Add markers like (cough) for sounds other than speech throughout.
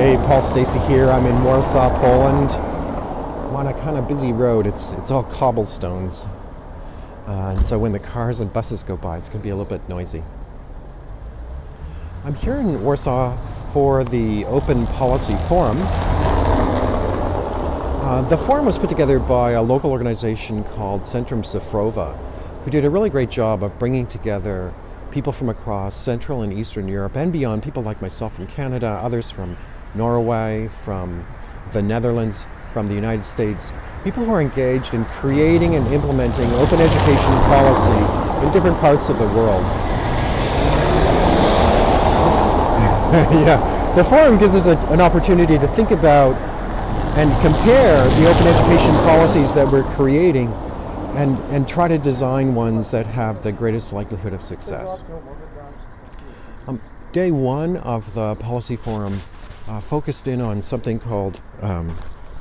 Hey, Paul Stacey here. I'm in Warsaw, Poland. I'm on a kind of busy road. It's it's all cobblestones, uh, and so when the cars and buses go by, it's going to be a little bit noisy. I'm here in Warsaw for the Open Policy Forum. Uh, the forum was put together by a local organization called Centrum Cyfrowe, who did a really great job of bringing together people from across Central and Eastern Europe and beyond, people like myself from Canada, others from Norway, from the Netherlands, from the United States, people who are engaged in creating and implementing open education policy in different parts of the world. (laughs) yeah, the forum gives us a, an opportunity to think about and compare the open education policies that we're creating and, and try to design ones that have the greatest likelihood of success. Um, day one of the policy forum uh, focused in on something called, um,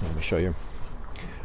let me show you,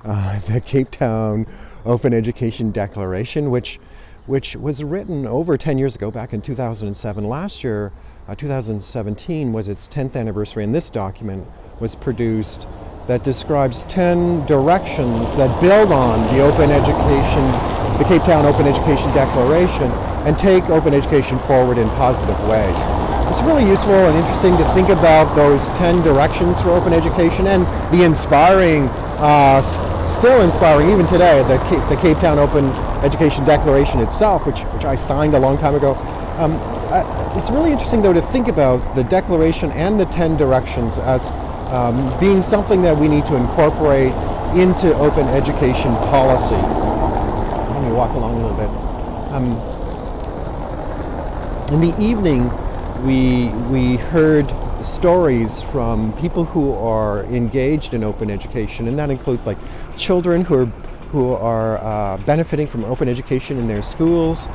uh, (laughs) the Cape Town Open Education Declaration, which, which was written over 10 years ago, back in 2007. Last year, uh, 2017 was its 10th anniversary, and this document was produced that describes 10 directions that build on the open education, the Cape Town Open Education Declaration, and take open education forward in positive ways. It's really useful and interesting to think about those 10 directions for open education and the inspiring, uh, st still inspiring even today, the Cape, the Cape Town Open Education Declaration itself, which, which I signed a long time ago. Um, uh, it's really interesting though to think about the declaration and the 10 directions as um, being something that we need to incorporate into open education policy. Let me walk along a little bit. Um, in the evening, we, we heard stories from people who are engaged in open education, and that includes like children who are, who are uh, benefiting from open education in their schools,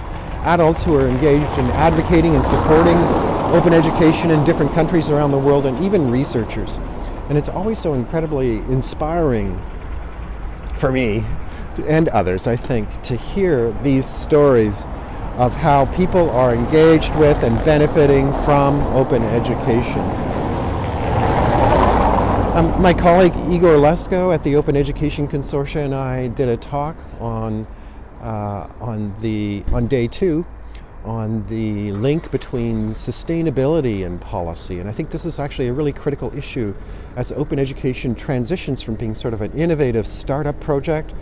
adults who are engaged in advocating and supporting open education in different countries around the world, and even researchers. And it's always so incredibly inspiring for me and others, I think, to hear these stories of how people are engaged with and benefiting from open education. Um, my colleague Igor Lesko at the Open Education Consortia and I did a talk on, uh, on, the, on day two on the link between sustainability and policy. And I think this is actually a really critical issue as open education transitions from being sort of an innovative startup project,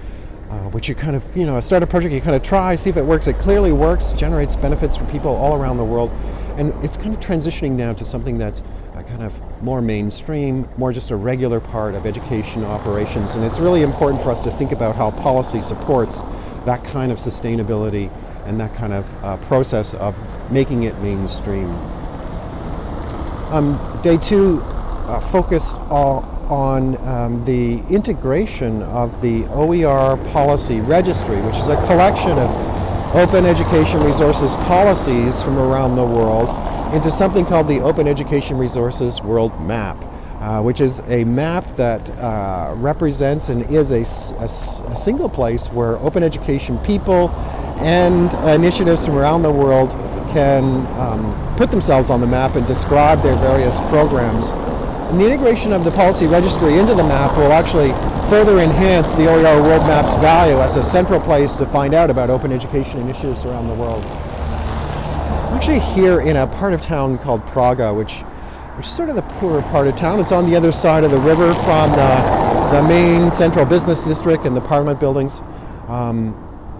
uh, which you kind of, you know, a startup project you kind of try, see if it works. It clearly works, generates benefits for people all around the world. And it's kind of transitioning now to something that's uh, kind of more mainstream, more just a regular part of education operations. And it's really important for us to think about how policy supports that kind of sustainability and that kind of uh, process of making it mainstream. Um, day two uh, focused on um, the integration of the OER policy registry, which is a collection of open education resources policies from around the world into something called the Open Education Resources World Map. Uh, which is a map that uh, represents and is a, a, a, single place where open education people and initiatives from around the world can um, put themselves on the map and describe their various programs. And the integration of the policy registry into the map will actually further enhance the OER World Map's value as a central place to find out about open education initiatives around the world. I'm actually here in a part of town called Praga, which, which is sort of the poorer part of town. It's on the other side of the river from the, the main central business district and the parliament buildings. Um,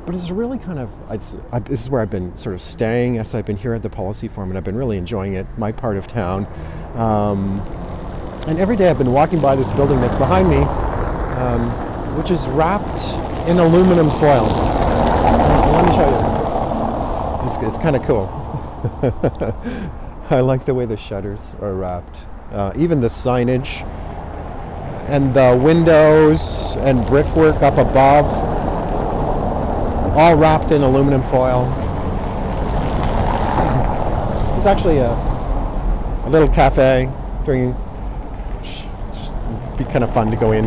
but it's really kind of, it's, I, this is where I've been sort of staying as I've been here at the Policy Forum and I've been really enjoying it, my part of town. Um, and every day I've been walking by this building that's behind me, um, which is wrapped in aluminum foil. Let me show you. It's, it's kind of cool. (laughs) I like the way the shutters are wrapped. Uh, even the signage and the windows and brickwork up above all wrapped in aluminum foil. It's actually a, a little cafe during, be kind of fun to go in.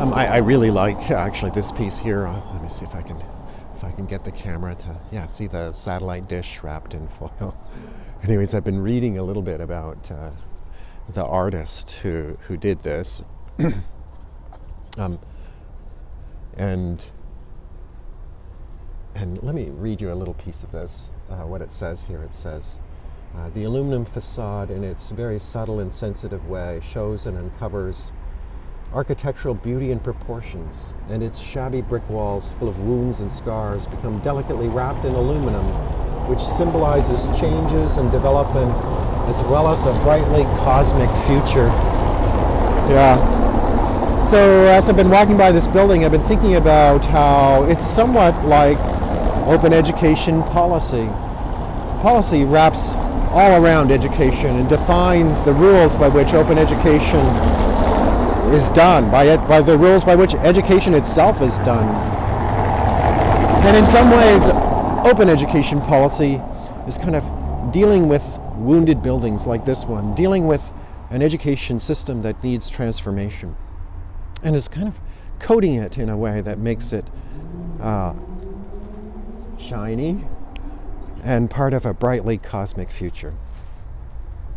Um, I, I, really like actually this piece here. Uh, let me see if I can if I can get the camera to yeah see the satellite dish wrapped in foil. (laughs) Anyways, I've been reading a little bit about uh, the artist who, who did this. (coughs) um, and and let me read you a little piece of this, uh, what it says here. It says, uh, the aluminum facade in its very subtle and sensitive way shows and uncovers architectural beauty and proportions, and its shabby brick walls full of wounds and scars become delicately wrapped in aluminum, which symbolizes changes and development as well as a brightly cosmic future. Yeah. So as I've been walking by this building, I've been thinking about how it's somewhat like open education policy. Policy wraps all around education and defines the rules by which open education is done, by, it, by the rules by which education itself is done. And in some ways, open education policy is kind of dealing with wounded buildings like this one, dealing with an education system that needs transformation. And it's kind of coding it in a way that makes it uh, shiny and part of a brightly cosmic future.